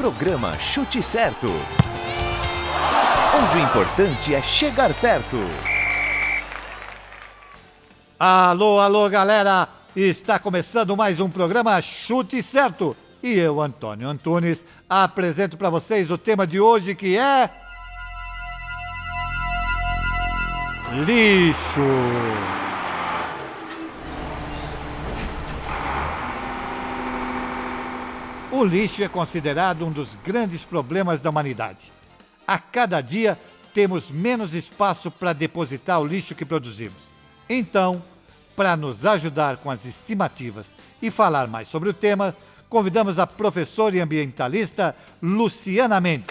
Programa Chute Certo. Onde o importante é chegar perto. Alô, alô, galera! Está começando mais um programa Chute Certo. E eu, Antônio Antunes, apresento para vocês o tema de hoje que é. Lixo! O lixo é considerado um dos grandes problemas da humanidade. A cada dia temos menos espaço para depositar o lixo que produzimos. Então, para nos ajudar com as estimativas e falar mais sobre o tema, convidamos a professora e ambientalista Luciana Mendes.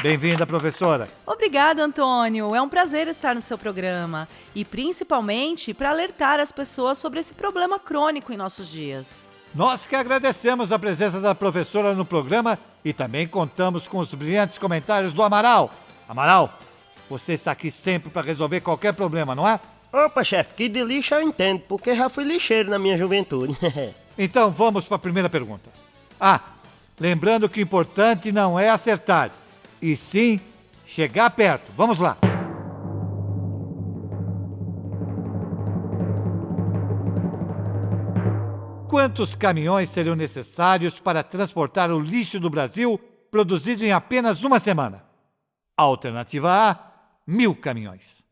Bem-vinda, professora. Obrigada, Antônio. É um prazer estar no seu programa e principalmente para alertar as pessoas sobre esse problema crônico em nossos dias. Nós que agradecemos a presença da professora no programa e também contamos com os brilhantes comentários do Amaral. Amaral, você está aqui sempre para resolver qualquer problema, não é? Opa, chefe, que de lixo eu entendo, porque já fui lixeiro na minha juventude. então vamos para a primeira pergunta. Ah, lembrando que o importante não é acertar, e sim chegar perto. Vamos lá. Quantos caminhões seriam necessários para transportar o lixo do Brasil produzido em apenas uma semana? Alternativa A, mil caminhões.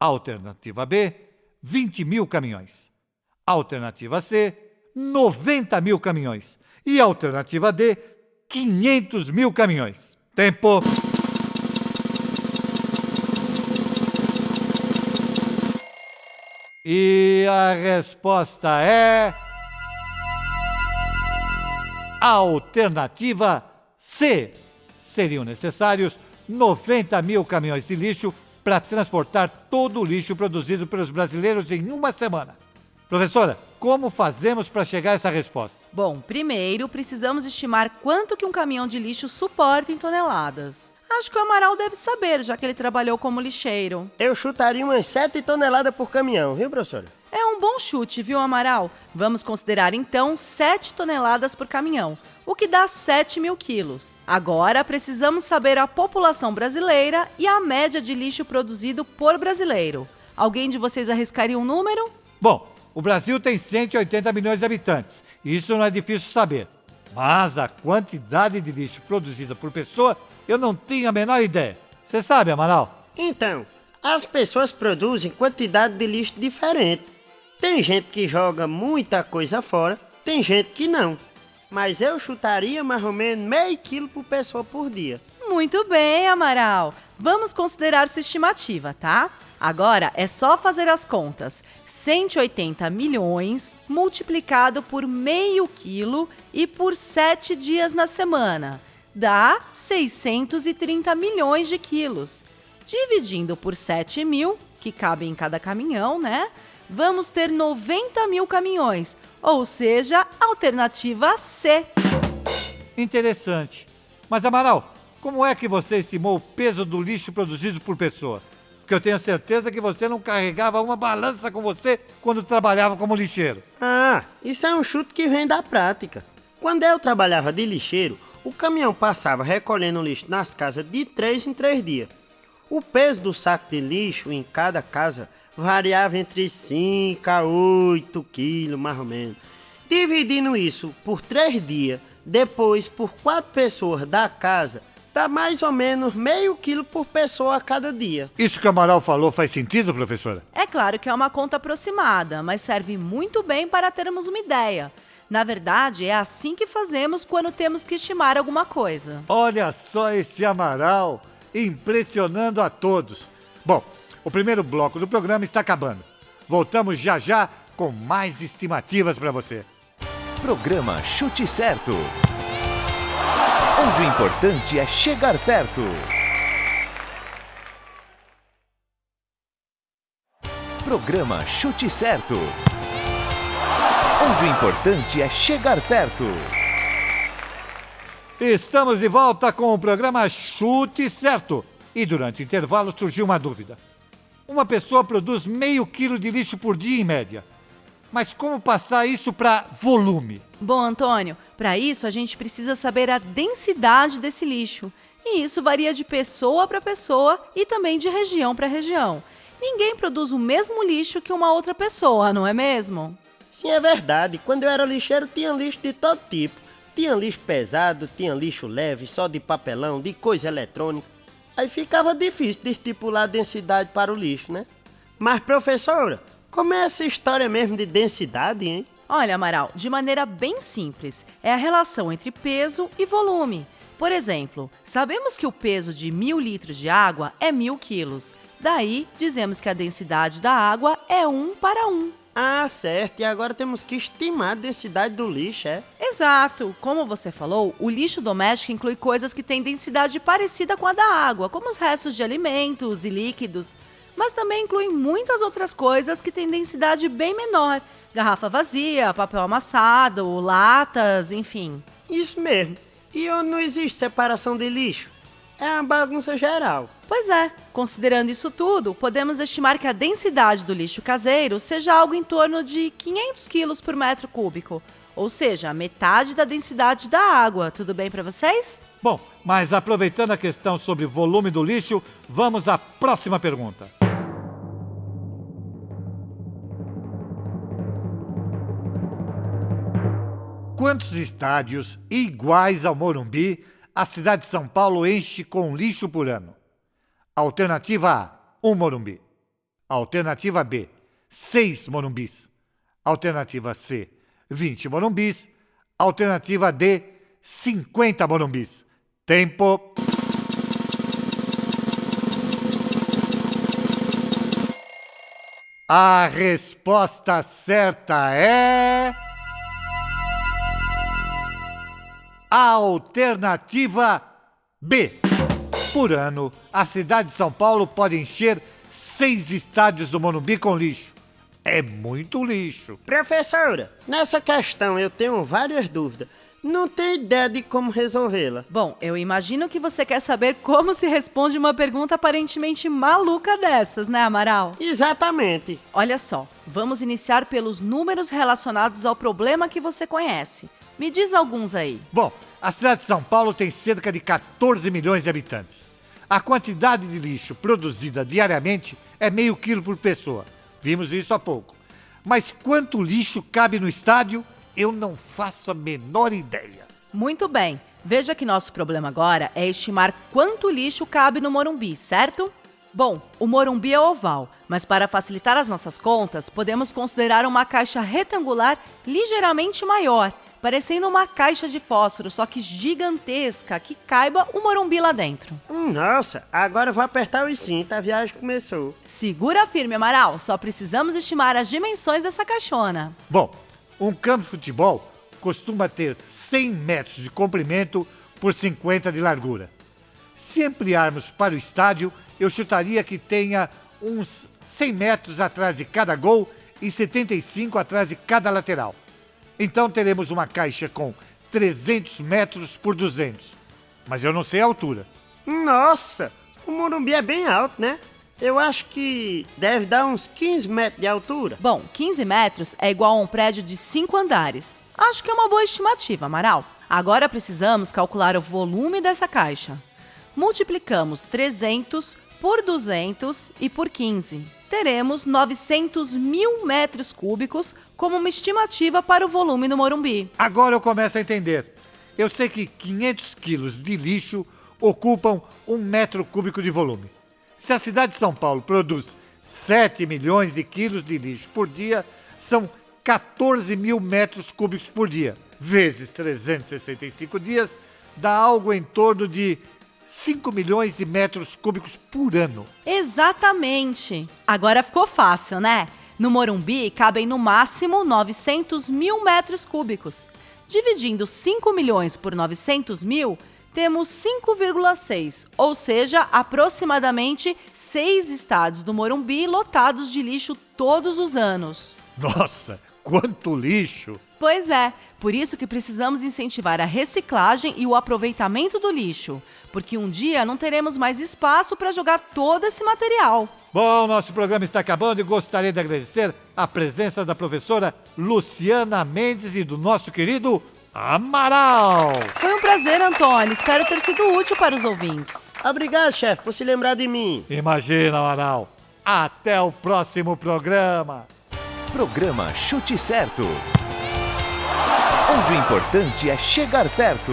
Alternativa B, 20 mil caminhões. Alternativa C, 90 mil caminhões. E alternativa D, 500 mil caminhões. Tempo. E a resposta é. Alternativa C. Seriam necessários 90 mil caminhões de lixo para transportar todo o lixo produzido pelos brasileiros em uma semana. Professora, como fazemos para chegar a essa resposta? Bom, primeiro precisamos estimar quanto que um caminhão de lixo suporta em toneladas. Acho que o Amaral deve saber, já que ele trabalhou como lixeiro. Eu chutaria umas 7 toneladas por caminhão, viu, professora? É um bom chute, viu, Amaral? Vamos considerar então 7 toneladas por caminhão, o que dá 7 mil quilos. Agora precisamos saber a população brasileira e a média de lixo produzido por brasileiro. Alguém de vocês arriscaria um número? Bom, o Brasil tem 180 milhões de habitantes, isso não é difícil saber. Mas a quantidade de lixo produzida por pessoa, eu não tenho a menor ideia. Você sabe, Amaral? Então, as pessoas produzem quantidade de lixo diferente. Tem gente que joga muita coisa fora, tem gente que não. Mas eu chutaria mais ou menos meio quilo por pessoa por dia. Muito bem, Amaral. Vamos considerar sua estimativa, tá? Agora é só fazer as contas. 180 milhões multiplicado por meio quilo e por 7 dias na semana. Dá 630 milhões de quilos. Dividindo por 7 mil, que cabem em cada caminhão, né? Vamos ter 90 mil caminhões, ou seja, alternativa C. Interessante. Mas, Amaral, como é que você estimou o peso do lixo produzido por pessoa? Porque eu tenho certeza que você não carregava uma balança com você quando trabalhava como lixeiro. Ah, isso é um chute que vem da prática. Quando eu trabalhava de lixeiro, o caminhão passava recolhendo lixo nas casas de três em três dias. O peso do saco de lixo em cada casa variava entre 5 a 8 quilos, mais ou menos. Dividindo isso por três dias, depois por quatro pessoas da casa, dá mais ou menos meio quilo por pessoa a cada dia. Isso que o Amaral falou faz sentido, professora? É claro que é uma conta aproximada, mas serve muito bem para termos uma ideia. Na verdade, é assim que fazemos quando temos que estimar alguma coisa. Olha só esse Amaral, impressionando a todos. Bom, o primeiro bloco do programa está acabando. Voltamos já já com mais estimativas para você. Programa Chute Certo. Onde o importante é chegar perto. Programa Chute Certo. Onde o importante é chegar perto. Estamos de volta com o programa Chute Certo. E durante o intervalo surgiu uma dúvida. Uma pessoa produz meio quilo de lixo por dia em média. Mas como passar isso para volume? Bom, Antônio, Para isso, a gente precisa saber a densidade desse lixo. E isso varia de pessoa para pessoa e também de região para região. Ninguém produz o mesmo lixo que uma outra pessoa, não é mesmo? Sim, é verdade. Quando eu era lixeiro, tinha lixo de todo tipo. Tinha lixo pesado, tinha lixo leve, só de papelão, de coisa eletrônica. Aí ficava difícil de estipular a densidade para o lixo, né? Mas, professora, como é essa história mesmo de densidade, hein? Olha, Amaral, de maneira bem simples, é a relação entre peso e volume. Por exemplo, sabemos que o peso de mil litros de água é mil quilos. Daí, dizemos que a densidade da água é 1 para 1. Ah, certo. E agora temos que estimar a densidade do lixo, é? Exato. Como você falou, o lixo doméstico inclui coisas que têm densidade parecida com a da água, como os restos de alimentos e líquidos. Mas também inclui muitas outras coisas que têm densidade bem menor. Garrafa vazia, papel amassado, latas, enfim. Isso mesmo. E onde não existe separação de lixo? É uma bagunça geral. Pois é, considerando isso tudo, podemos estimar que a densidade do lixo caseiro seja algo em torno de 500 quilos por metro cúbico, ou seja, metade da densidade da água. Tudo bem para vocês? Bom, mas aproveitando a questão sobre volume do lixo, vamos à próxima pergunta. Quantos estádios iguais ao Morumbi a cidade de São Paulo enche com lixo por ano? Alternativa A, 1 um Morumbi. Alternativa B, 6 Morumbis. Alternativa C, 20 Morumbis. Alternativa D, 50 Morumbis. Tempo. A resposta certa é. Alternativa B. Por ano, a cidade de São Paulo pode encher seis estádios do Morumbi com lixo. É muito lixo. Professora, nessa questão eu tenho várias dúvidas. Não tenho ideia de como resolvê-la. Bom, eu imagino que você quer saber como se responde uma pergunta aparentemente maluca dessas, né, Amaral? Exatamente. Olha só, vamos iniciar pelos números relacionados ao problema que você conhece. Me diz alguns aí. Bom, a cidade de São Paulo tem cerca de 14 milhões de habitantes. A quantidade de lixo produzida diariamente é meio quilo por pessoa. Vimos isso há pouco. Mas quanto lixo cabe no estádio, eu não faço a menor ideia. Muito bem. Veja que nosso problema agora é estimar quanto lixo cabe no Morumbi, certo? Bom, o Morumbi é oval, mas para facilitar as nossas contas, podemos considerar uma caixa retangular ligeiramente maior parecendo uma caixa de fósforo, só que gigantesca, que caiba o Morumbi lá dentro. Nossa, agora eu vou apertar o cinto, a viagem começou. Segura firme, Amaral, só precisamos estimar as dimensões dessa caixona. Bom, um campo de futebol costuma ter 100 metros de comprimento por 50 de largura. Se ampliarmos para o estádio, eu chutaria que tenha uns 100 metros atrás de cada gol e 75 atrás de cada lateral. Então teremos uma caixa com 300 metros por 200. Mas eu não sei a altura. Nossa, o Morumbi é bem alto, né? Eu acho que deve dar uns 15 metros de altura. Bom, 15 metros é igual a um prédio de 5 andares. Acho que é uma boa estimativa, Amaral. Agora precisamos calcular o volume dessa caixa. Multiplicamos 300 por 200 e por 15 teremos 900 mil metros cúbicos como uma estimativa para o volume no Morumbi. Agora eu começo a entender. Eu sei que 500 quilos de lixo ocupam um metro cúbico de volume. Se a cidade de São Paulo produz 7 milhões de quilos de lixo por dia, são 14 mil metros cúbicos por dia. Vezes 365 dias, dá algo em torno de 5 milhões de metros cúbicos por ano. Exatamente. Agora ficou fácil, né? No Morumbi cabem no máximo 900 mil metros cúbicos. Dividindo 5 milhões por 900 mil, temos 5,6, ou seja, aproximadamente 6 estádios do Morumbi lotados de lixo todos os anos. Nossa, quanto lixo! Pois é, por isso que precisamos incentivar a reciclagem e o aproveitamento do lixo, porque um dia não teremos mais espaço para jogar todo esse material. Bom, nosso programa está acabando e gostaria de agradecer a presença da professora Luciana Mendes e do nosso querido Amaral. Foi um prazer, Antônio. Espero ter sido útil para os ouvintes. Obrigado, chefe, por se lembrar de mim. Imagina, Amaral. Até o próximo programa. Programa Chute Certo. Onde o importante é chegar perto.